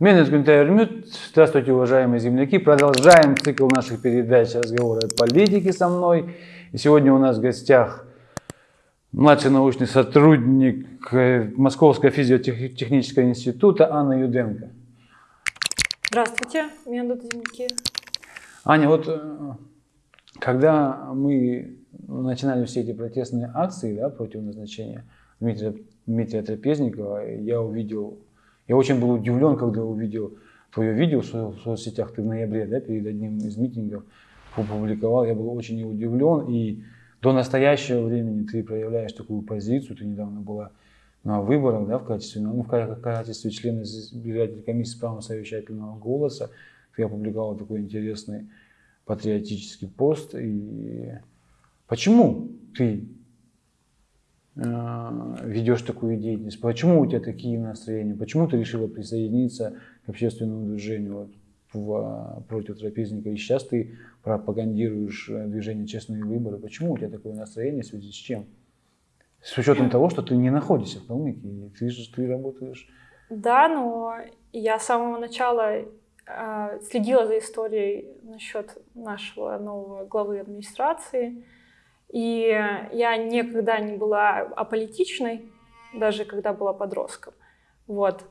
Меня зовут Вермют. Здравствуйте, уважаемые земляки. Продолжаем цикл наших передач «Разговоры о политике» со мной. И сегодня у нас в гостях младший научный сотрудник э, Московского физиотехнического института Анна Юденко. Здравствуйте, меня зовут земляки. Аня, вот э, когда мы начинали все эти протестные акции да, против назначения Дмитрия, Дмитрия Трапезникова, я увидел я очень был удивлен, когда увидел твое видео в соцсетях, ты в ноябре, да, перед одним из митингов опубликовал. Я был очень удивлен, и до настоящего времени ты проявляешь такую позицию. Ты недавно была на выборах, да, в качестве, ну, в качестве члена избирательной комиссии правом совещательного голоса. Ты опубликовал такой интересный патриотический пост. И почему ты ведешь такую деятельность? Почему у тебя такие настроения? Почему ты решила присоединиться к общественному движению вот, в, против трапезника? И сейчас ты пропагандируешь э, движение «Честные выборы». Почему у тебя такое настроение, в связи с чем? С учетом того, что ты не находишься в Калмыкии, ты же ты работаешь. Да, но я с самого начала э, следила за историей насчет нашего нового главы администрации. И я никогда не была аполитичной, даже когда была подростком. Вот.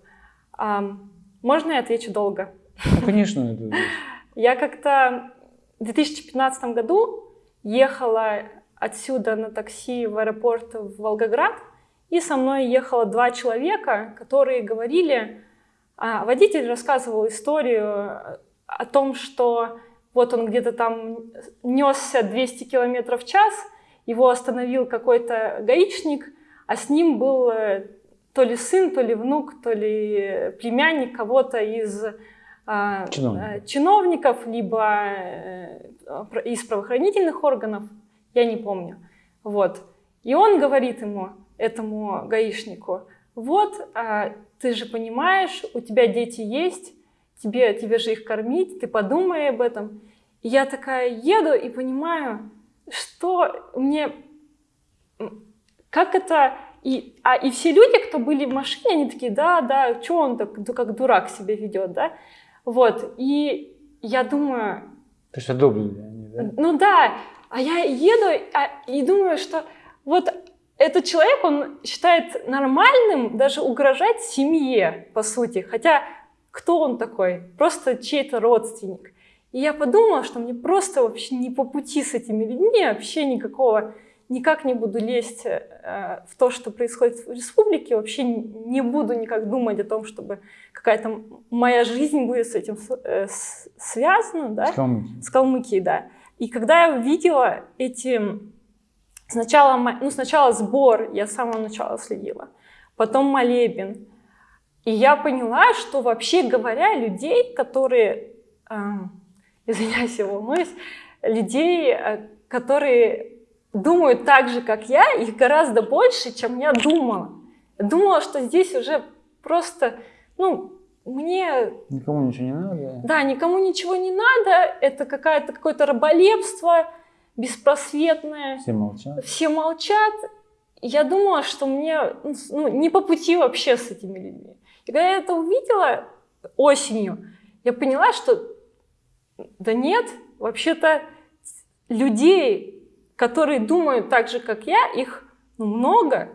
Можно я отвечу долго? Ну, конечно. Я как-то в 2015 году ехала отсюда на такси в аэропорт в Волгоград, и со мной ехало два человека, которые говорили, а, водитель рассказывал историю о том, что вот он где-то там несся 200 километров в час, его остановил какой-то гаишник, а с ним был э, то ли сын, то ли внук, то ли племянник кого-то из а, Чиновник. Э, чиновников, либо э, из правоохранительных органов, я не помню. Вот. И он говорит ему, этому гаишнику, вот, а, ты же понимаешь, у тебя дети есть, тебе, тебе же их кормить, ты подумай об этом. И я такая еду и понимаю, что мне... Как это... И, а, и все люди, кто были в машине, они такие, да, да, что он так, как дурак себя ведет, да? Вот, и я думаю... То есть одобрили они, да? Ну да, а я еду а, и думаю, что вот этот человек, он считает нормальным даже угрожать семье, по сути. Хотя кто он такой? Просто чей-то родственник. И я подумала, что мне просто вообще не по пути с этими людьми, вообще никакого, никак не буду лезть э, в то, что происходит в республике, вообще не буду никак думать о том, чтобы какая-то моя жизнь будет с этим э, связана, да? С Калмыкией. С Калмыкией, да. И когда я увидела эти... Сначала, ну, сначала сбор, я с самого начала следила, потом молебен. И я поняла, что вообще говоря, людей, которые извиняюсь, я волнуюсь, людей, э, которые думают так же, как я, их гораздо больше, чем я думала. Я думала, что здесь уже просто, ну, мне... Никому ничего не надо. Да, никому ничего не надо, это какое-то какое-то раболепство беспросветное. Все молчат. Все молчат. Я думала, что мне ну, не по пути вообще с этими людьми. Когда я это увидела осенью, я поняла, что да нет, вообще-то людей, которые думают так же, как я, их ну, много.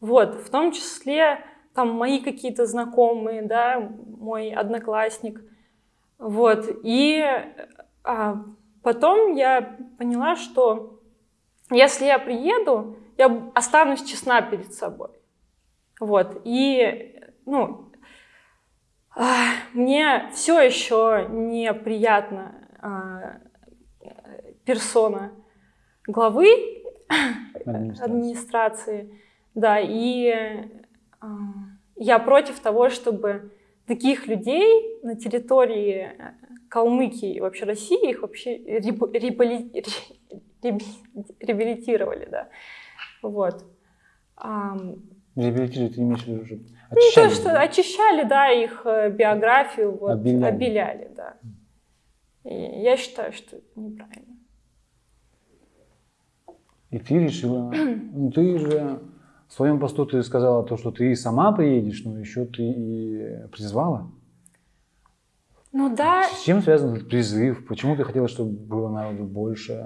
Вот, в том числе там мои какие-то знакомые, да, мой одноклассник. Вот, и а, потом я поняла, что если я приеду, я останусь честна перед собой. Вот, и, ну, мне все еще неприятно а, персона главы администрации. администрации. Да, и а, я против того, чтобы таких людей на территории Калмыкии и вообще России их вообще реабилитировали, да. Вот. Реабилитировать ты имеешь в виду Очищали, ну, то, что очищали, да, их э, биографию, вот, обеляли. обеляли, да. И я считаю, что это неправильно. И ты решила, ну ты же в своем посту ты сказала то, что ты и сама приедешь, но еще ты и призвала. Ну да. С чем связан этот призыв? Почему ты хотела, чтобы было народу больше?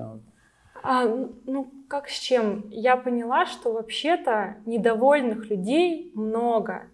А, ну, как с чем? Я поняла, что вообще-то недовольных людей много.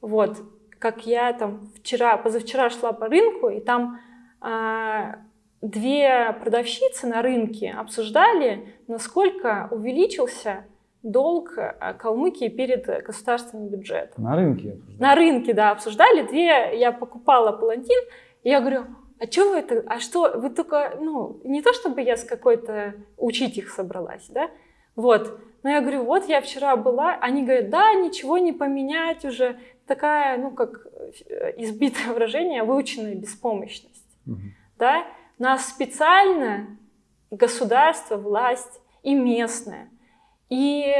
Вот, как я там вчера, позавчера шла по рынку, и там а, две продавщицы на рынке обсуждали, насколько увеличился долг а, Калмыкии перед государственным бюджетом. На рынке? На рынке, да, обсуждали. Две, я покупала палантин, и я говорю, а что вы это, а что, вы только, ну, не то чтобы я с какой-то учить их собралась, да, вот, но я говорю, вот я вчера была, они говорят, да, ничего не поменять уже, такая, ну, как э, избитое выражение, выученная беспомощность, угу. да, нас специально государство, власть и местная, и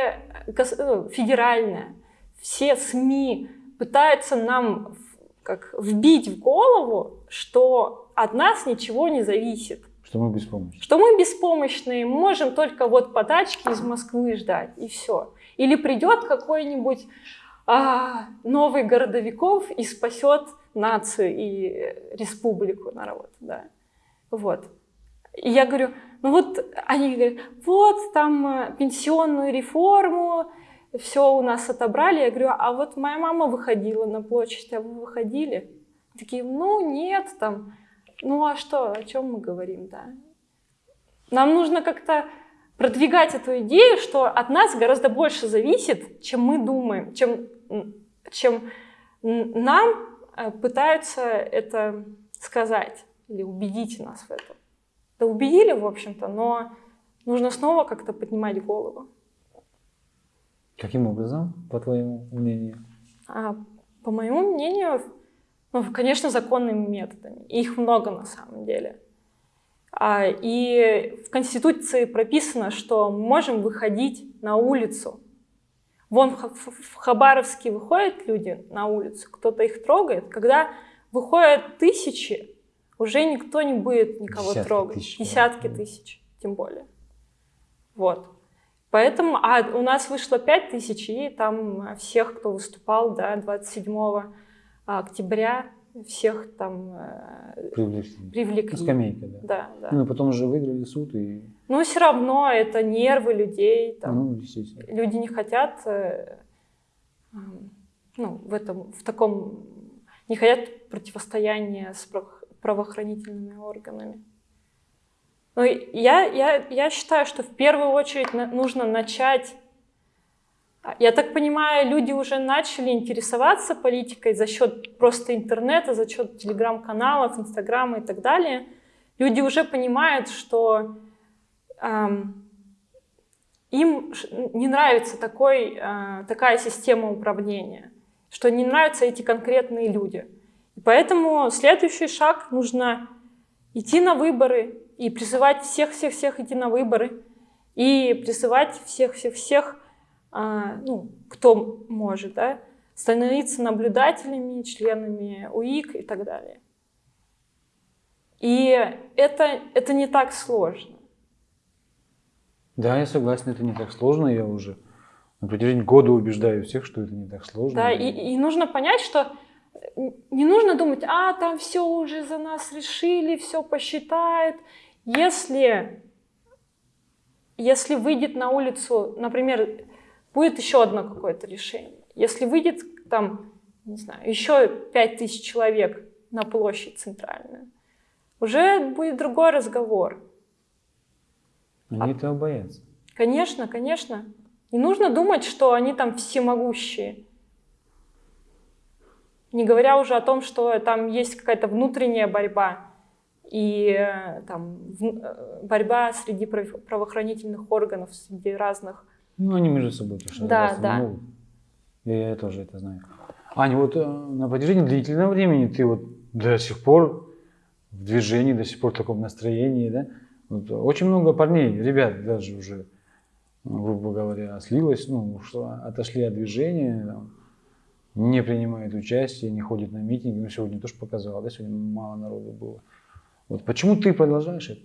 ну, федеральная, все СМИ пытаются нам как вбить в голову, что от нас ничего не зависит. Что мы беспомощны. Что мы беспомощные, можем только вот подачки из Москвы ждать, и все. Или придет какой-нибудь а, новый городовиков и спасет нацию и республику, народ, да. Вот. И я говорю, ну вот, они говорят, вот там э, пенсионную реформу, все у нас отобрали. Я говорю, а вот моя мама выходила на площадь, а вы выходили? Такие, ну нет, там, ну а что, о чем мы говорим, да? Нам нужно как-то продвигать эту идею, что от нас гораздо больше зависит, чем мы думаем, чем, чем нам э, пытаются это сказать или убедить нас в этом. Да убедили, в общем-то, но нужно снова как-то поднимать голову. Каким образом, по твоему мнению? А, по моему мнению, ну, конечно, законными методами. их много на самом деле. А, и в Конституции прописано, что мы можем выходить на улицу. Вон в Хабаровске выходят люди на улицу, кто-то их трогает. Когда выходят тысячи, уже никто не будет никого Десятки трогать. Тысяч, Десятки да. тысяч, тем более. Вот. Поэтому, а у нас вышло 5 тысяч, и там всех, кто выступал, да, 27 октября всех там э, привлекли. привлекли. Скамейка, да. Да, да. Ну, потом уже выиграли суд и... Ну, все равно это нервы людей. Там, ну, естественно. Люди не хотят, э, ну, в этом, в таком, не хотят противостояния с правоохранительными органами. Но я, я, я считаю, что в первую очередь нужно начать я так понимаю, люди уже начали интересоваться политикой за счет просто интернета, за счет телеграм-каналов, инстаграма и так далее. Люди уже понимают, что эм, им не нравится такой, э, такая система управления, что не нравятся эти конкретные люди. И поэтому следующий шаг нужно идти на выборы и призывать всех-всех-всех идти на выборы, и призывать всех-всех-всех ну, кто может, да, становиться наблюдателями, членами УИК и так далее. И это, это не так сложно. Да, я согласен, это не так сложно. Я уже на протяжении года убеждаю всех, что это не так сложно. Да, и, и нужно понять, что не нужно думать, а там все уже за нас решили, все посчитают. Если, если выйдет на улицу, например, будет еще одно какое-то решение. Если выйдет там, не знаю, еще пять тысяч человек на площадь центральную, уже будет другой разговор. Они а, этого боятся. Конечно, конечно. Не нужно думать, что они там всемогущие. Не говоря уже о том, что там есть какая-то внутренняя борьба и э, там э, борьба среди правоохранительных органов, среди разных ну, они между собой тоже да, да. могут. Я, я тоже это знаю. Аня, вот э, на протяжении длительного времени ты вот до сих пор в движении, до сих пор в таком настроении, да? Вот очень много парней, ребят даже уже, грубо говоря, слилось, ну, что отошли от движения, там, не принимают участие, не ходят на митинги. Ну, сегодня тоже показала, да, сегодня мало народу было. Вот почему ты продолжаешь это?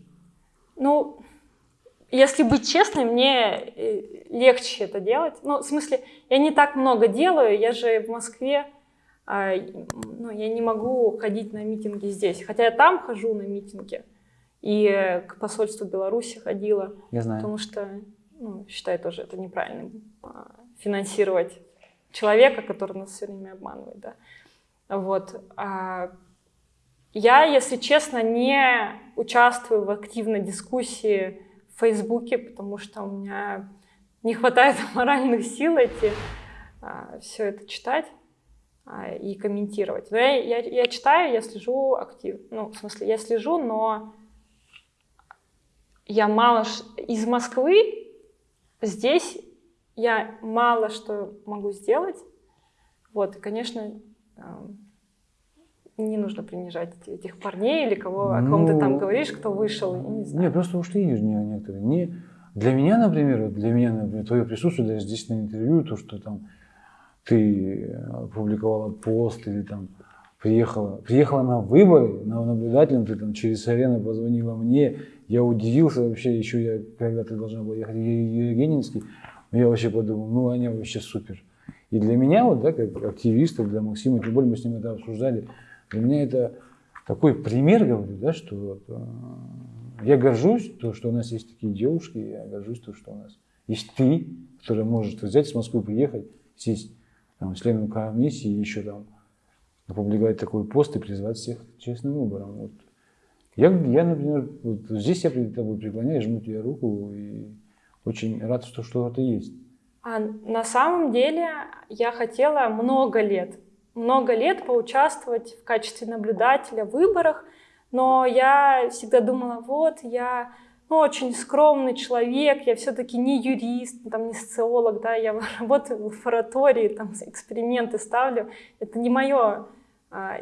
Ну, если быть честной, мне э, легче это делать. Ну, в смысле, я не так много делаю, я же в Москве а, ну, я не могу ходить на митинги здесь. Хотя я там хожу на митинги. И к посольству Беларуси ходила. Я знаю. Потому что ну, считаю тоже это неправильным а, финансировать человека, который нас все время обманывает. Да. Вот. А я, если честно, не участвую в активной дискуссии в Фейсбуке, потому что у меня не хватает моральных сил эти, а, все это читать а, и комментировать. Но я, я, я читаю, я слежу активно. Ну, в смысле, я слежу, но я мало... Из Москвы здесь я мало что могу сделать. Вот, и, конечно, не нужно принижать этих парней или кого, о ком ну, ты там ну, говоришь, кто вышел, не знаю. Не, просто ушли некоторые. Не, для меня, например, для меня, например, твое присутствие даже здесь на интервью, то, что там ты опубликовала пост или там приехала, приехала на выборы, на наблюдателем, ты там через арену позвонила мне, я удивился вообще, еще я, когда ты должна была ехать в Евгенинский, я вообще подумал, ну, они вообще супер. И для меня, вот, да, как активиста, для Максима, тем более мы с ним это обсуждали, для меня это такой пример, говорю, да, что э, я горжусь, то, что у нас есть такие девушки, я горжусь, то, что у нас есть ты, который может взять с Москвы, приехать, сесть там, членом комиссии, еще там опубликовать такой пост и призвать всех к честным выборам. Вот. Я, я, например, вот здесь я перед тобой преклоняю, жму тебе руку и очень рад, что что-то есть. А на самом деле я хотела много лет много лет поучаствовать в качестве наблюдателя в выборах, но я всегда думала, вот, я ну, очень скромный человек, я все-таки не юрист, там, не социолог, да, я работаю в лаборатории, там, эксперименты ставлю. Это не мое а,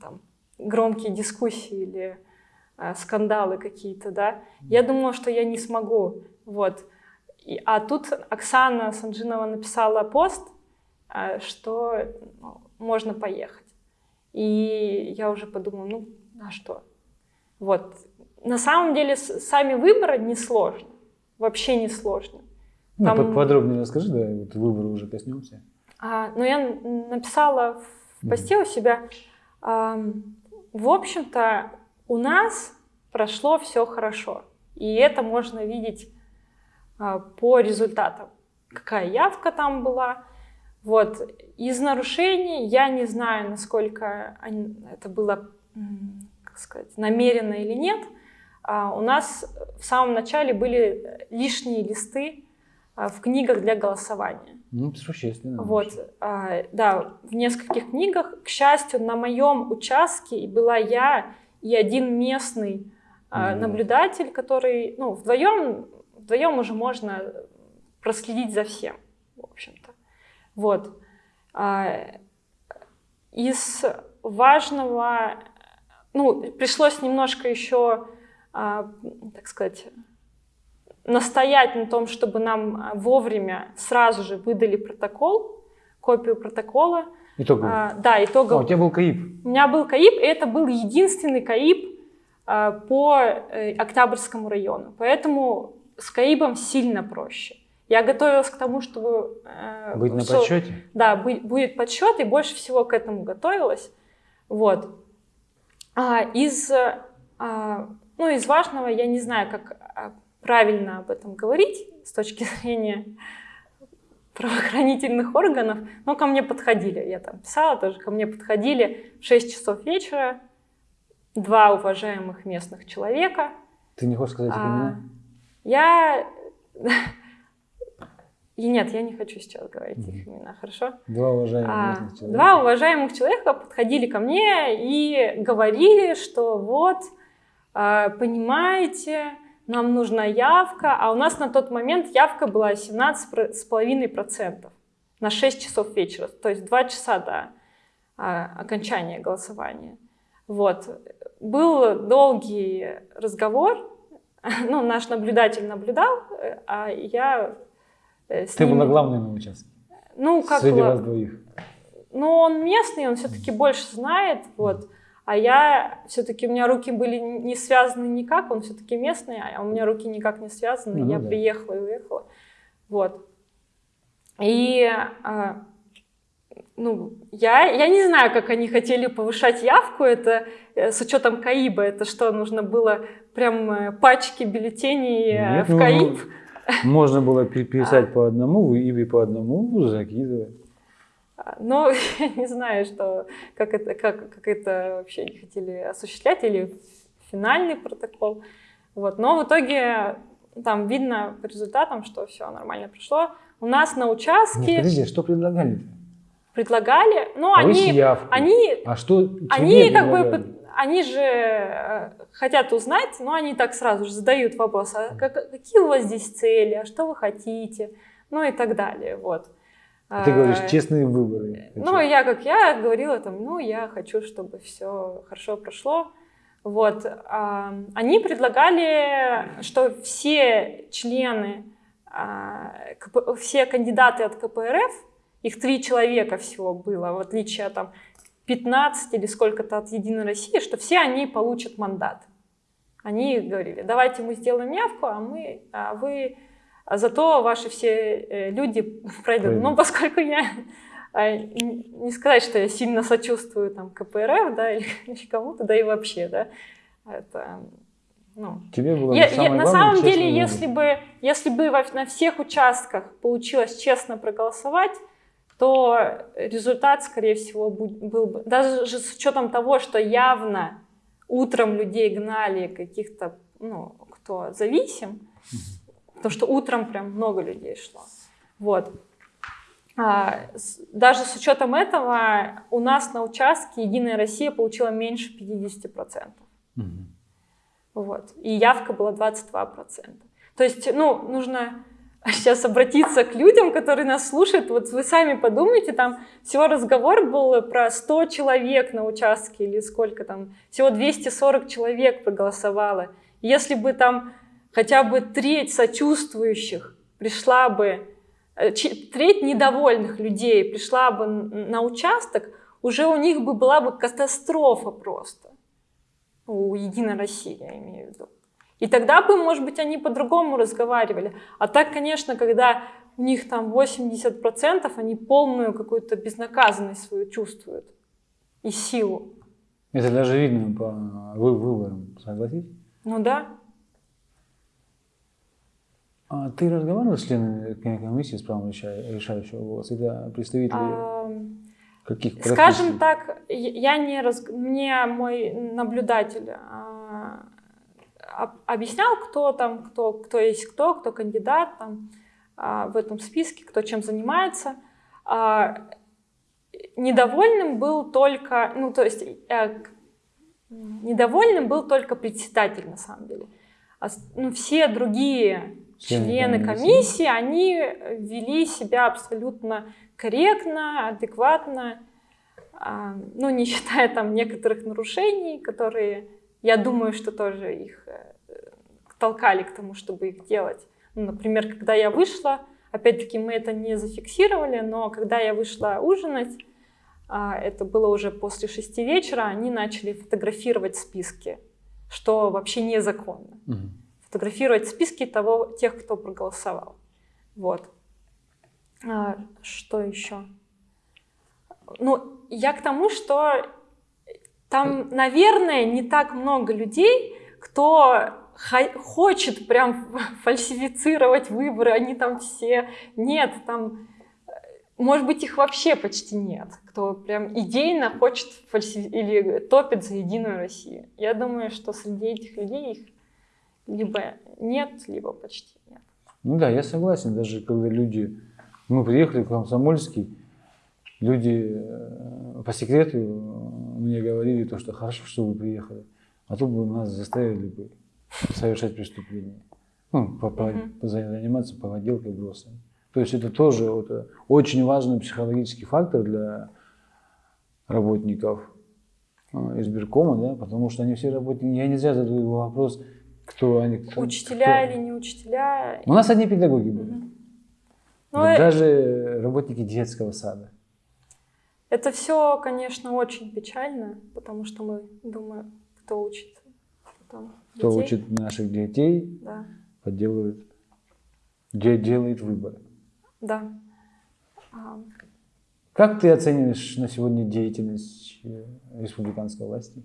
там, громкие дискуссии или а, скандалы какие-то, да. Я думала, что я не смогу, вот. И, а тут Оксана Санжинова написала пост, а, что ну, можно поехать. И я уже подумала, ну, а что? Вот. На самом деле, сами выборы не сложно. Вообще не сложно. Ну, Там... подробнее расскажи, да, вот выборы уже коснемся. А, ну, я написала в посте у себя, а, в общем-то, у нас прошло все хорошо. И это можно видеть а, по результатам. Какая явка там была, вот. Из нарушений я не знаю, насколько это было, как сказать, намеренно или нет. А у нас в самом начале были лишние листы а, в книгах для голосования. Ну, существенно. Вот, а, да, в нескольких книгах. К счастью, на моем участке была я и один местный mm. наблюдатель, который, ну, вдвоем, вдвоем уже можно проследить за всем, в общем-то. Вот. А, из важного, ну, пришлось немножко еще, а, так сказать, настоять на том, чтобы нам вовремя сразу же выдали протокол, копию протокола. Итоговый? А, да, итоговый. А, у тебя был КАИП? У меня был КАИП, и это был единственный КАИП а, по э, Октябрьскому району. Поэтому с КАИПом сильно проще. Я готовилась к тому, чтобы... Э, Быть на что, подсчете? Да, быть, будет подсчет, и больше всего к этому готовилась. Вот. А, из, а, ну, из важного, я не знаю, как а, правильно об этом говорить с точки зрения правоохранительных органов, но ко мне подходили, я там писала тоже, ко мне подходили в 6 часов вечера два уважаемых местных человека. Ты не хочешь сказать их имена? А, я и нет, я не хочу сейчас говорить mm-hmm. их имена, хорошо? Два уважаемых а, человека. Два уважаемых человека подходили ко мне и говорили, что вот, а, понимаете, нам нужна явка, а у нас на тот момент явка была 17,5% на 6 часов вечера, то есть 2 часа до а, окончания голосования. Вот. Был долгий разговор, ну, наш наблюдатель наблюдал, э, а я с Ты ним... была главной на участке? Ну, как Среди вас двоих? Ну, он местный, он все-таки больше знает, вот. А я, все-таки у меня руки были не связаны никак, он все-таки местный, а у меня руки никак не связаны, ну, я да. приехала и уехала. Вот. И а, ну, я, я не знаю, как они хотели повышать явку, это э, с учетом КАИБа, это что, нужно было прям э, пачки бюллетеней э, Нет, в ну, КАИБ? Можно было переписать по одному и по одному закидывать. А, Но я не знаю, что, как, это, как, как это вообще они хотели осуществлять, или финальный протокол. Вот. Но в итоге там видно по результатам, что все нормально прошло. У нас на участке... Нет, подожди, что предлагали? Предлагали, ну Повысить они, явку. они, А что они как бы, они же э, хотят узнать, но они так сразу же задают вопрос, а как- какие у вас здесь цели, а что вы хотите, ну и так далее, вот. А Ты говоришь, А, честные выборы. Ну, я, как я говорила, там, ну, я хочу, чтобы все хорошо прошло. Вот. а, Они предлагали, что все члены, а, все кандидаты от КПРФ, их три человека всего было, в отличие от там 15 или сколько-то от Единой России, что все они получат мандат. Они говорили, давайте мы сделаем явку, а, мы, а вы а зато ваши все э, люди пройдут. Пройдут. Ну, поскольку я а, не сказать, что я сильно сочувствую там КПРФ, да, или кому-то, да и вообще, да, это, ну, Тебе было я- я- самое на главное самом честные деле, если бы, если бы во- на всех участках получилось честно проголосовать, то результат, скорее всего, был бы, даже же с учетом того, что явно утром людей гнали каких-то, ну, кто зависим, потому что утром прям много людей шло. Вот. А, с- даже с учетом этого у нас на участке Единая Россия получила меньше 50%. Мгм. Вот. И явка была 22%. То есть, ну, нужно сейчас обратиться к людям, которые нас слушают. Вот вы сами подумайте, там всего разговор был про 100 человек на участке или сколько там, всего 240 человек проголосовало. Если бы там хотя бы треть сочувствующих пришла бы, э, треть недовольных людей пришла бы на участок, уже у них бы была бы катастрофа просто у Единой России, я имею в виду. И тогда бы, может быть, они по-другому разговаривали. А так, конечно, когда у них там 80%, они полную какую-то безнаказанность свою чувствуют и силу. Это даже видно по вы- выборам, согласись? Ну да. А ты разговаривал с членами комиссии с правом реша- решающего голоса? Это представители Ам, каких Скажем профессий? так, я не раз... мне мой наблюдатель а, объяснял, кто там, кто, кто есть кто, кто кандидат там, а, в этом списке, кто чем занимается. А, Недовольным был только, ну то есть э, недовольным был только председатель на самом деле. А ну, все другие Члены комиссии. они вели себя абсолютно корректно, адекватно, ну, не считая там некоторых нарушений, которые, я думаю, что тоже их э, толкали к тому, чтобы их делать. Ну, например, когда я вышла, опять-таки мы это не зафиксировали, но когда я вышла ужинать, а, это было уже после шести вечера, они начали фотографировать списки, что вообще незаконно Мгм. фотографировать списки того, тех, кто проголосовал. Вот. А, что еще? Ну, я к тому, что там, наверное, не так много людей, кто хо- хочет прям фальсифицировать выборы, они там все... Нет, там, э, может быть, их вообще почти нет, кто прям идейно хочет фальси- или топит за Единую Россию. Я думаю, что среди этих людей их либо нет, либо почти нет. Ну да, я согласен, даже когда люди, мы приехали в Комсомольский, люди э, по секрету э, мне говорили то, что хорошо, что вы приехали, а то бы нас заставили бы совершать преступление. Ну, по- по- по- заниматься поводелкой бросами. То есть это тоже вот, э, очень важный психологический фактор для работников избиркома, да, потому что они все работники, я не зря задаю вопрос, кто они. кто- Учителя кто- или не учителя. У нас одни педагоги были. Да Ну, э, даже работники детского сада. Это все, конечно, очень печально, потому что мы думаем, кто учит потом Кто детей. учит наших детей, Да, подделывает, де- делает выборы. да. А, Как ты оцениваешь на сегодня деятельность э, республиканской власти?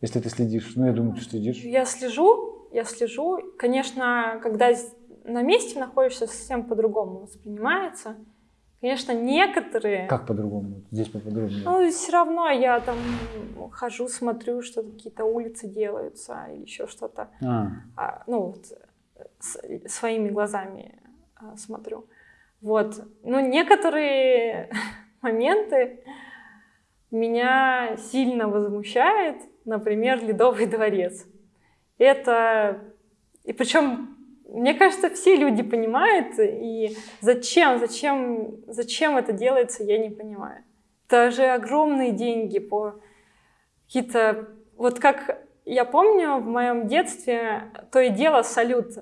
Если ты следишь, ну я думаю, ты следишь. Я слежу, я слежу. Конечно, когда на месте находишься, совсем по-другому воспринимается. Конечно, некоторые... Как по-другому? Здесь поподробнее. Ну, все равно я там хожу, смотрю, что какие-то улицы делаются или еще что-то. А. А, ну, вот, с, своими глазами а, смотрю. Вот. Ну, некоторые моменты меня сильно возмущает, например, Ледовый дворец. Это... И причем мне кажется, все люди понимают, и зачем, зачем, зачем это делается, я не понимаю. Это же огромные деньги по какие-то... Вот как я помню, в моем детстве то и дело салют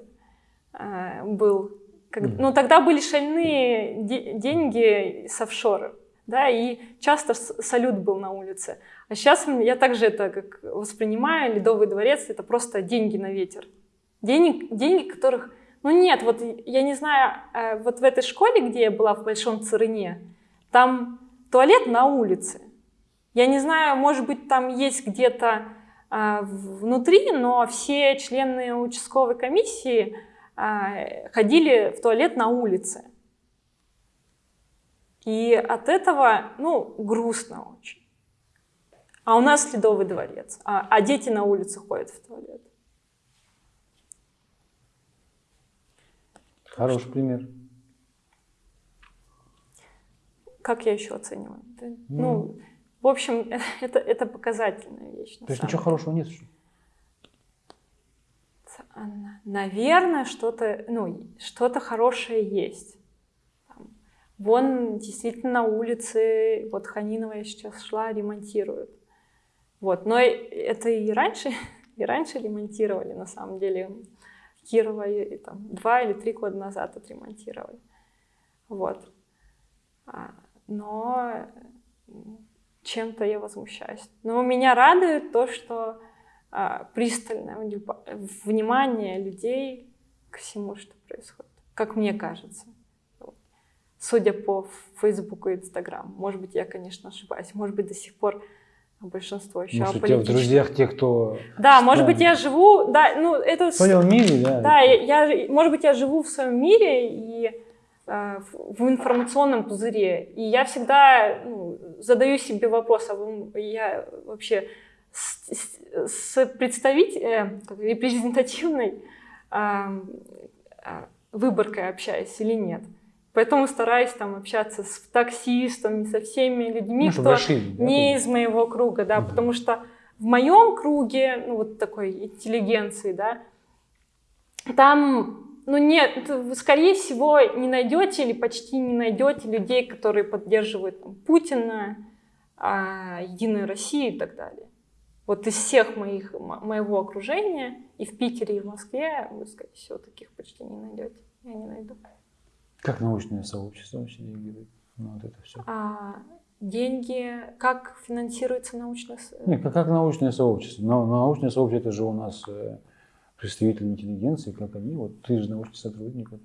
э, был. Как, ну, тогда были шальные де деньги с офшора, да, и часто салют был на улице. А сейчас я также это как воспринимаю, Ледовый дворец — это просто деньги на ветер. Денег, деньги, которых... Ну нет, вот я не знаю, э, вот в этой школе, где я была, в Большом Царыне, там туалет на улице. Я не знаю, может быть, там есть где-то э, внутри, но все члены участковой комиссии э, ходили в туалет на улице. И от этого, ну, грустно очень. А у нас Ледовый дворец, а, а дети на улице ходят в туалет. Хороший пример. Как я еще оцениваю? Mm. Ну, в общем, это, это показательная вещь. То есть ничего хорошего нет? Что? Наверное, что-то ну, что хорошее есть. Вон действительно на улице, вот Ханинова я сейчас шла, ремонтируют. Вот, но это и раньше, и раньше ремонтировали, на самом деле. Кирова и, там, два или три года назад отремонтировали. Вот. А, но чем-то я возмущаюсь. Но меня радует то, что а, пристальное внимание людей к всему, что происходит, как мне кажется. Судя по Фейсбуку и Инстаграм. Может быть, я, конечно, ошибаюсь. Может быть, до сих пор большинство еще Может, у тебя в друзьях те, кто... Да, может быть, я живу... Да, ну, это... В своем мире, да? Да, я, может быть, я живу в своем мире и э, в информационном пузыре. И я всегда ну, задаю себе вопрос, а я вообще с, с, с представителем, э, репрезентативной э, э, выборкой общаюсь или нет. Поэтому стараюсь там общаться с таксистом, со всеми людьми, ну, кто большие, не да, из моего круга, да, угу. потому что в моем круге, ну вот такой интеллигенции, да, там, ну нет, вы, скорее всего, не найдете или почти не найдете людей, которые поддерживают там, Путина, а, Единую Россию и так далее. Вот из всех моих, моего окружения и в Питере, и в Москве вы, скорее всего, таких почти не найдете. Я не найду. Как научное сообщество вообще деньги дает? Ну, вот это все. А, деньги, как финансируется научное сообщество? Нет, как, как научное сообщество. Но, научное сообщество это же у нас э, представители интеллигенции, как они, вот ты же научный сотрудник. Вот.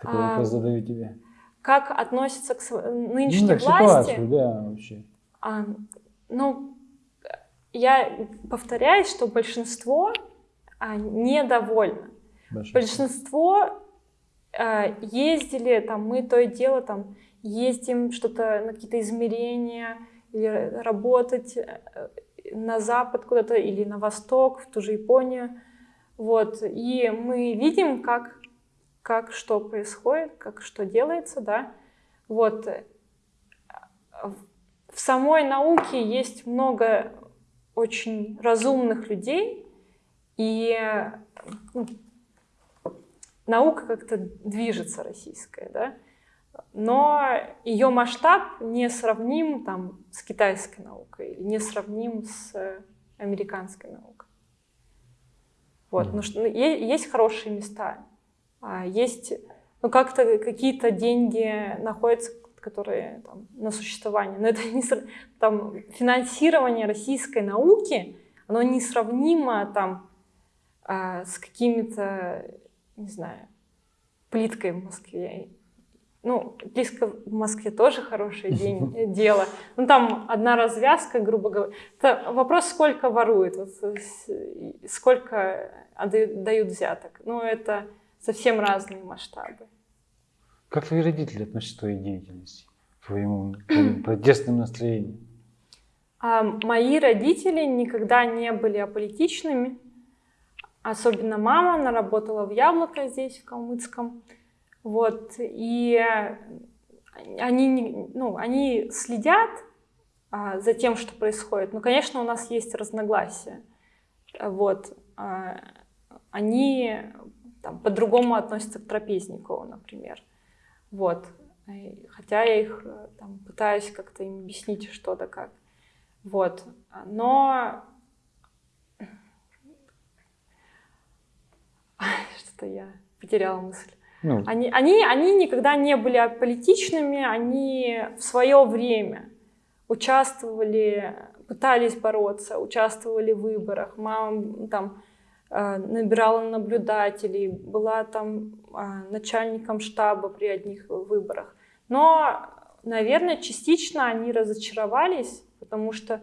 Такой а, вопрос задаю тебе. Как относится к нынешней ну, так, власти? Ситуацию, да, вообще. А, ну, я повторяюсь, что большинство а, недовольно. Большинство. большинство ездили, там, мы то и дело там ездим, что-то на какие-то измерения, или работать э, на запад куда-то или на восток, в ту же Японию. Вот. И мы видим, как, как что происходит, как что делается, да. Вот. В самой науке есть много очень разумных людей, и ну, наука как-то движется российская, да, но ее масштаб не сравним там, с китайской наукой, не сравним с американской наукой. Вот, ну, что, есть хорошие места, а есть, ну, как-то какие-то деньги находятся, которые там, на существование, но это не там финансирование российской науки, оно несравнимо там а, с какими-то не знаю, плиткой в Москве. ну, близко в Москве тоже хорошее день, дело. Ну, там одна развязка, грубо говоря. Это вопрос, сколько воруют, вот, сколько дают взяток. Ну, это совсем разные масштабы. Как твои родители относятся к твоей деятельности, к твоему, протестным настроениям? А мои родители никогда не были аполитичными. Особенно мама, она работала в Яблоко здесь, в Калмыцком. Вот, и они, ну, они следят а, за тем, что происходит. Но, конечно, у нас есть разногласия. Вот, а, они по-другому относятся к Трапезникову, например. Вот. Хотя я их там, пытаюсь как-то им объяснить что то как. Вот. Но что-то я потеряла мысль. Ну. Они, они, они никогда не были аполитичными, они в свое время участвовали, пытались бороться, участвовали в выборах. Мама там э, набирала наблюдателей, была там э, начальником штаба при одних выборах. Но, наверное, частично они разочаровались, потому что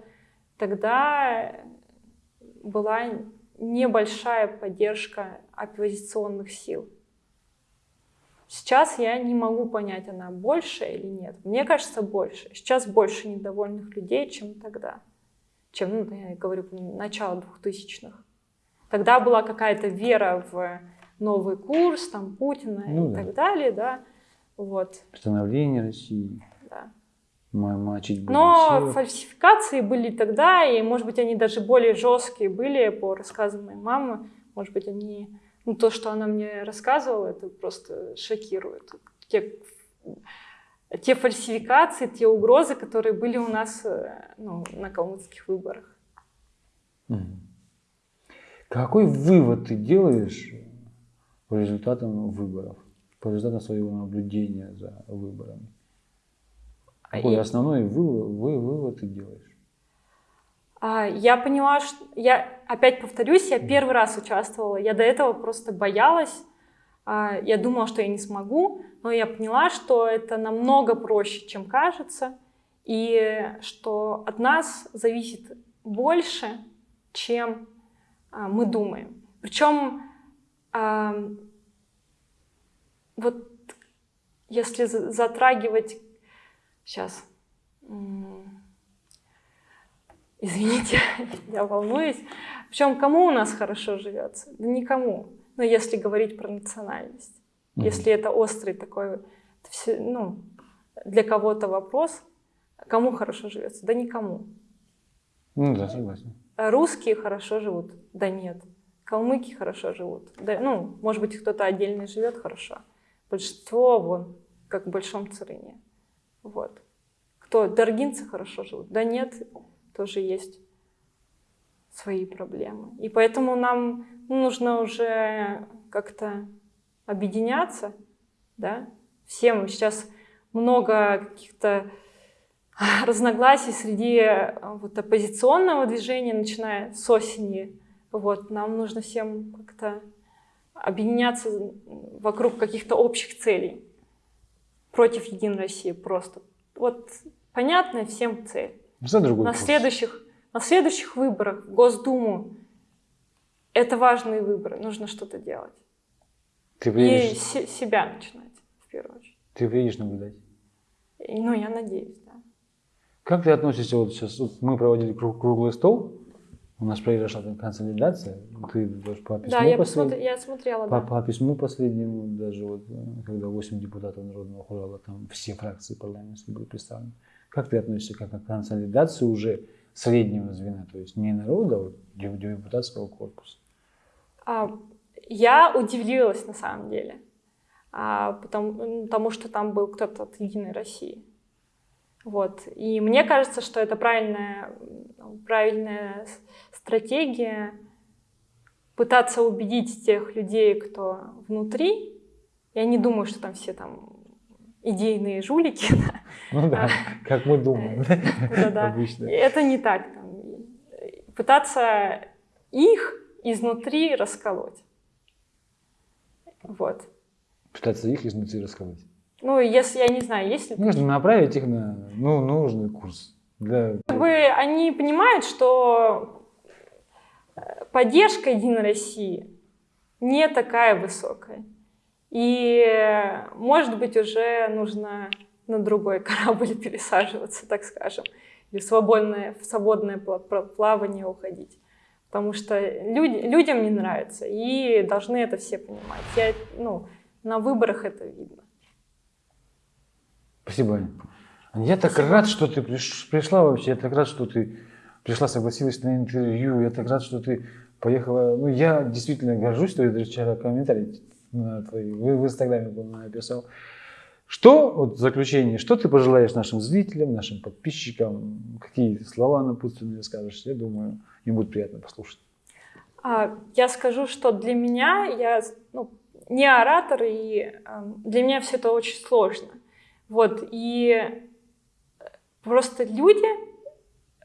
тогда была небольшая поддержка оппозиционных сил. Сейчас я не могу понять, она больше или нет. Мне кажется, больше. Сейчас больше недовольных людей, чем тогда. Чем, ну, я говорю, начало двухтысячных. Тогда была какая-то вера в новый курс, там, Путина ну, и да. так далее, да. Вот. Становление России. Да. Мочить Но всех. фальсификации были тогда, и, может быть, они даже более жесткие были по рассказам моей мамы. Может быть, они ну, то, что она мне рассказывала, это просто шокирует. Те, те фальсификации, те угрозы, которые были у нас э, ну, на калмыцких выборах. Какой вывод ты делаешь по результатам выборов, по результатам своего наблюдения за выборами? Какой И... основной вывод, вывод ты делаешь? А, я поняла, что я опять повторюсь, я первый раз участвовала. Я до этого просто боялась. А, я думала, что я не смогу, но я поняла, что это намного проще, чем кажется, и что от нас зависит больше, чем а, мы думаем. Причем вот если затрагивать сейчас Извините, я волнуюсь. Причем кому у нас хорошо живется? Да никому. Но если говорить про национальность. Mm-hmm. Если это острый такой, ну, для кого-то вопрос, кому хорошо живется? Да никому. Ну да, согласен. Русские хорошо живут? Да нет. Калмыки хорошо живут? Да, ну, может быть, кто-то отдельно живет хорошо. Большинство, вон, как в Большом Царыне. Вот. Кто? Даргинцы хорошо живут? Да нет тоже есть свои проблемы. И поэтому нам нужно уже как-то объединяться, да, всем. Сейчас много каких-то разногласий среди вот оппозиционного движения, начиная с осени. Вот, нам нужно всем как-то объединяться вокруг каких-то общих целей против Единой России просто. Вот понятная всем цель. За другой на следующих, на следующих выборах в Госдуму это важные выборы, нужно что-то делать. Ты приедешь... И себя начинать, в первую очередь. Ты приедешь наблюдать? Ну, я надеюсь, да. Как ты относишься, вот сейчас вот мы проводили круг, круглый стол, у нас произошла там консолидация, ты по письму да, я, послед... я смотрела, по, да. по письму последнему, даже вот, когда 8 депутатов Народного хурала, там все фракции парламентские были представлены. Как ты относишься к консолидации уже среднего звена, то есть не народа, а вот депутатского корпуса? А, я удивилась на самом деле, а, потому, потому что там был кто-то от Единой России. Вот. И мне кажется, что это правильная, правильная стратегия пытаться убедить тех людей, кто внутри. Я не думаю, что там все там идейные жулики. Ну да, как мы думаем да, обычно. Это не так. Пытаться их изнутри расколоть. Вот. Пытаться их изнутри расколоть. Ну, если, я не знаю, если... Нужно направить их на ну, нужный курс. Для... Как бы они понимают, что э, поддержка Единой России не такая высокая. И, может быть, уже нужно на другой корабль пересаживаться, так скажем, или в свободное, в свободное плавание уходить. Потому что люди, людям не нравится, и должны это все понимать. Я, ну, на выборах это видно. Спасибо, Аня. Я так Спасибо. рад, что ты пришла вообще. Я так рад, что ты пришла, согласилась на интервью. Я так рад, что ты поехала. Ну, я действительно горжусь, что даже вчера комментарий на твои, в, в Инстаграме написал. Что, вот в заключение, что ты пожелаешь нашим зрителям, нашим подписчикам? Какие слова напутственные скажешь? Я думаю, им будет приятно послушать. А, я скажу, что для меня, я ну, не оратор, и эм, для меня все это очень сложно. Вот, и просто люди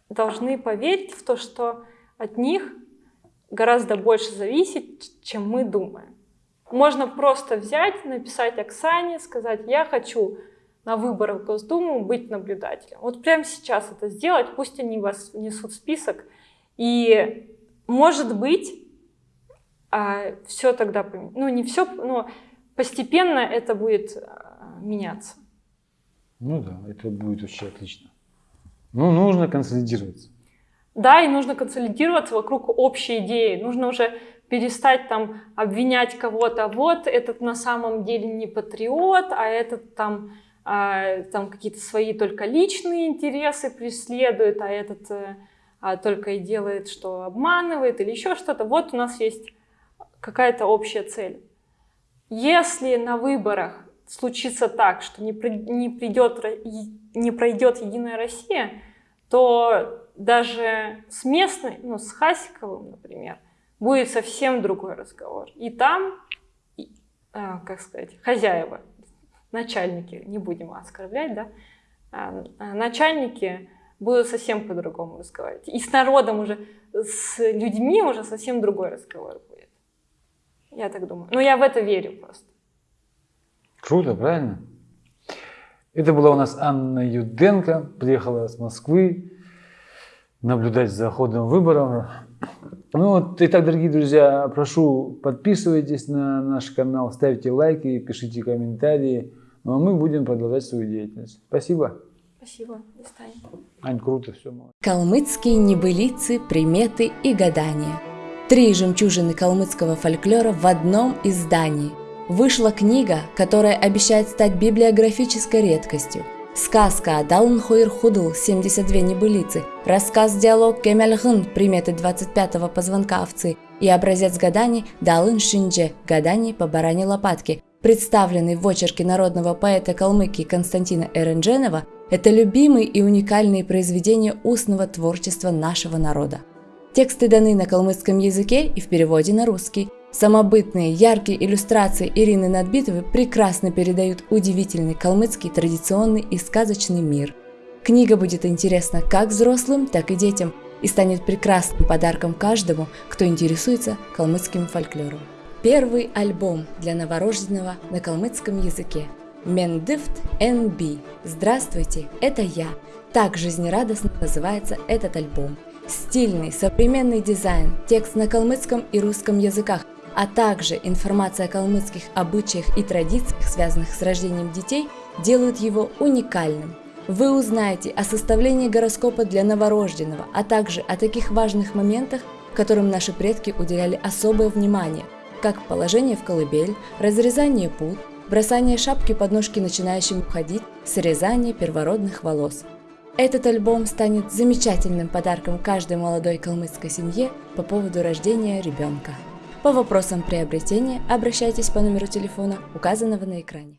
должны поверить в то, что от них гораздо больше зависит, чем мы думаем. Можно просто взять, написать Оксане, сказать, я хочу на выборах в Госдуму быть наблюдателем. Вот прямо сейчас это сделать, пусть они вас внесут в список. И может быть, а, все тогда, ну не все, но постепенно это будет а, меняться. Ну да, это будет очень отлично. Ну, нужно консолидироваться. Да, и нужно консолидироваться вокруг общей идеи. Нужно уже перестать там обвинять кого-то, вот этот на самом деле не патриот, а этот там, а, там какие-то свои только личные интересы преследует, а этот э, а, только и делает, что обманывает или еще что-то. Вот у нас есть какая-то общая цель. Если на выборах случится так, что не, не, придет, не пройдет Единая Россия, то даже с местной, ну, с Хасиковым, например, будет совсем другой разговор. И там, и, а, как сказать, хозяева, начальники, не будем оскорблять, да, а, начальники будут совсем по-другому разговаривать. И с народом уже, с людьми уже совсем другой разговор будет. Я так думаю. Но я в это верю просто. Круто, правильно? Это была у нас Анна Юденко, приехала с Москвы наблюдать за ходом выборов. Ну вот, итак, дорогие друзья, прошу подписывайтесь на наш канал, ставьте лайки, пишите комментарии. Ну а мы будем продолжать свою деятельность. Спасибо. Спасибо. До свидания. Ань, круто, все. Калмыцкие небылицы, приметы и гадания. Три жемчужины калмыцкого фольклора в одном издании – вышла книга, которая обещает стать библиографической редкостью. Сказка Далн Хойр Худл 72 небылицы, рассказ-диалог Кемельхын приметы 25-го позвонка овцы и образец гаданий Далын Шиндже гаданий по баране лопатки, представленный в очерке народного поэта Калмыкии Константина Эрендженова, это любимые и уникальные произведения устного творчества нашего народа. Тексты даны на калмыцком языке и в переводе на русский, Самобытные, яркие иллюстрации Ирины Надбитовой прекрасно передают удивительный калмыцкий традиционный и сказочный мир. Книга будет интересна как взрослым, так и детям и станет прекрасным подарком каждому, кто интересуется калмыцким фольклором. Первый альбом для новорожденного на калмыцком языке. Мендифт NB. Здравствуйте, это я. Так жизнерадостно называется этот альбом. Стильный, современный дизайн, текст на калмыцком и русском языках – а также информация о калмыцких обычаях и традициях, связанных с рождением детей, делают его уникальным. Вы узнаете о составлении гороскопа для новорожденного, а также о таких важных моментах, которым наши предки уделяли особое внимание, как положение в колыбель, разрезание пут, бросание шапки под ножки начинающим ходить, срезание первородных волос. Этот альбом станет замечательным подарком каждой молодой калмыцкой семье по поводу рождения ребенка. По вопросам приобретения обращайтесь по номеру телефона, указанного на экране.